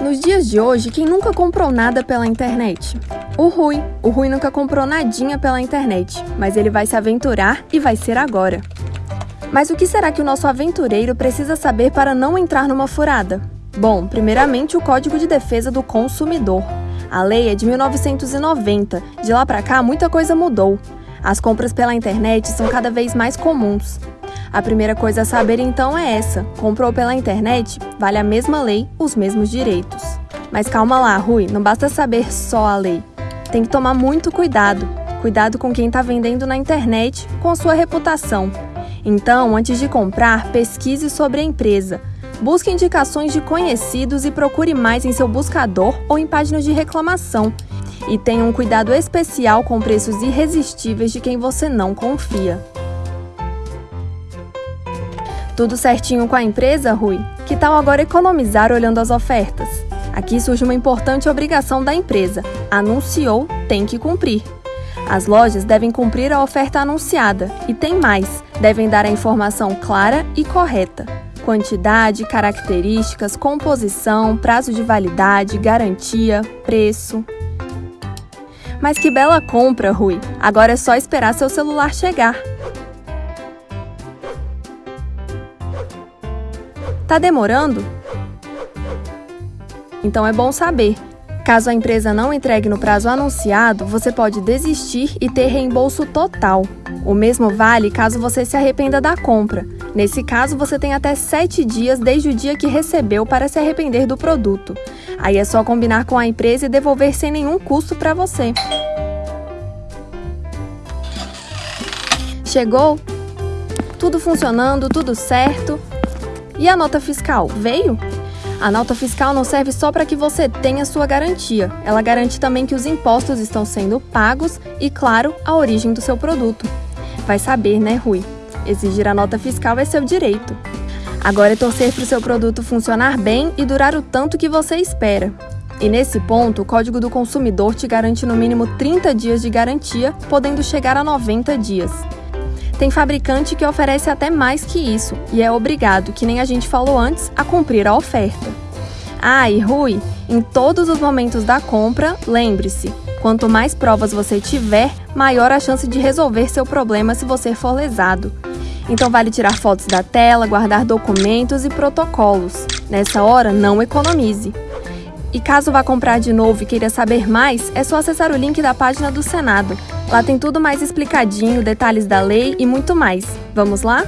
Nos dias de hoje, quem nunca comprou nada pela internet? O Rui. O Rui nunca comprou nadinha pela internet, mas ele vai se aventurar e vai ser agora. Mas o que será que o nosso aventureiro precisa saber para não entrar numa furada? Bom, primeiramente o Código de Defesa do Consumidor. A lei é de 1990. De lá para cá, muita coisa mudou. As compras pela internet são cada vez mais comuns. A primeira coisa a saber então é essa: comprou pela internet, vale a mesma lei, os mesmos direitos. Mas calma lá, Rui, não basta saber só a lei. Tem que tomar muito cuidado. Cuidado com quem está vendendo na internet, com sua reputação. Então, antes de comprar, pesquise sobre a empresa. Busque indicações de conhecidos e procure mais em seu buscador ou em páginas de reclamação. E tenha um cuidado especial com preços irresistíveis de quem você não confia. Tudo certinho com a empresa, Rui? Que tal agora economizar olhando as ofertas? Aqui surge uma importante obrigação da empresa: anunciou, tem que cumprir. As lojas devem cumprir a oferta anunciada e tem mais: devem dar a informação clara e correta. Quantidade, características, composição, prazo de validade, garantia, preço. Mas que bela compra, Rui! Agora é só esperar seu celular chegar. Tá demorando? Então é bom saber. Caso a empresa não entregue no prazo anunciado, você pode desistir e ter reembolso total. O mesmo vale caso você se arrependa da compra. Nesse caso, você tem até 7 dias desde o dia que recebeu para se arrepender do produto. Aí é só combinar com a empresa e devolver sem nenhum custo para você. Chegou? Tudo funcionando, tudo certo. E a nota fiscal veio? A nota fiscal não serve só para que você tenha sua garantia, ela garante também que os impostos estão sendo pagos e, claro, a origem do seu produto. Vai saber, né, Rui? Exigir a nota fiscal é seu direito. Agora é torcer para o seu produto funcionar bem e durar o tanto que você espera. E nesse ponto, o Código do Consumidor te garante no mínimo 30 dias de garantia, podendo chegar a 90 dias. Tem fabricante que oferece até mais que isso e é obrigado, que nem a gente falou antes, a cumprir a oferta. Ah, e Rui, em todos os momentos da compra, lembre-se: quanto mais provas você tiver, maior a chance de resolver seu problema se você for lesado. Então vale tirar fotos da tela, guardar documentos e protocolos. Nessa hora, não economize. E caso vá comprar de novo e queira saber mais, é só acessar o link da página do Senado. Lá tem tudo mais explicadinho, detalhes da lei e muito mais. Vamos lá?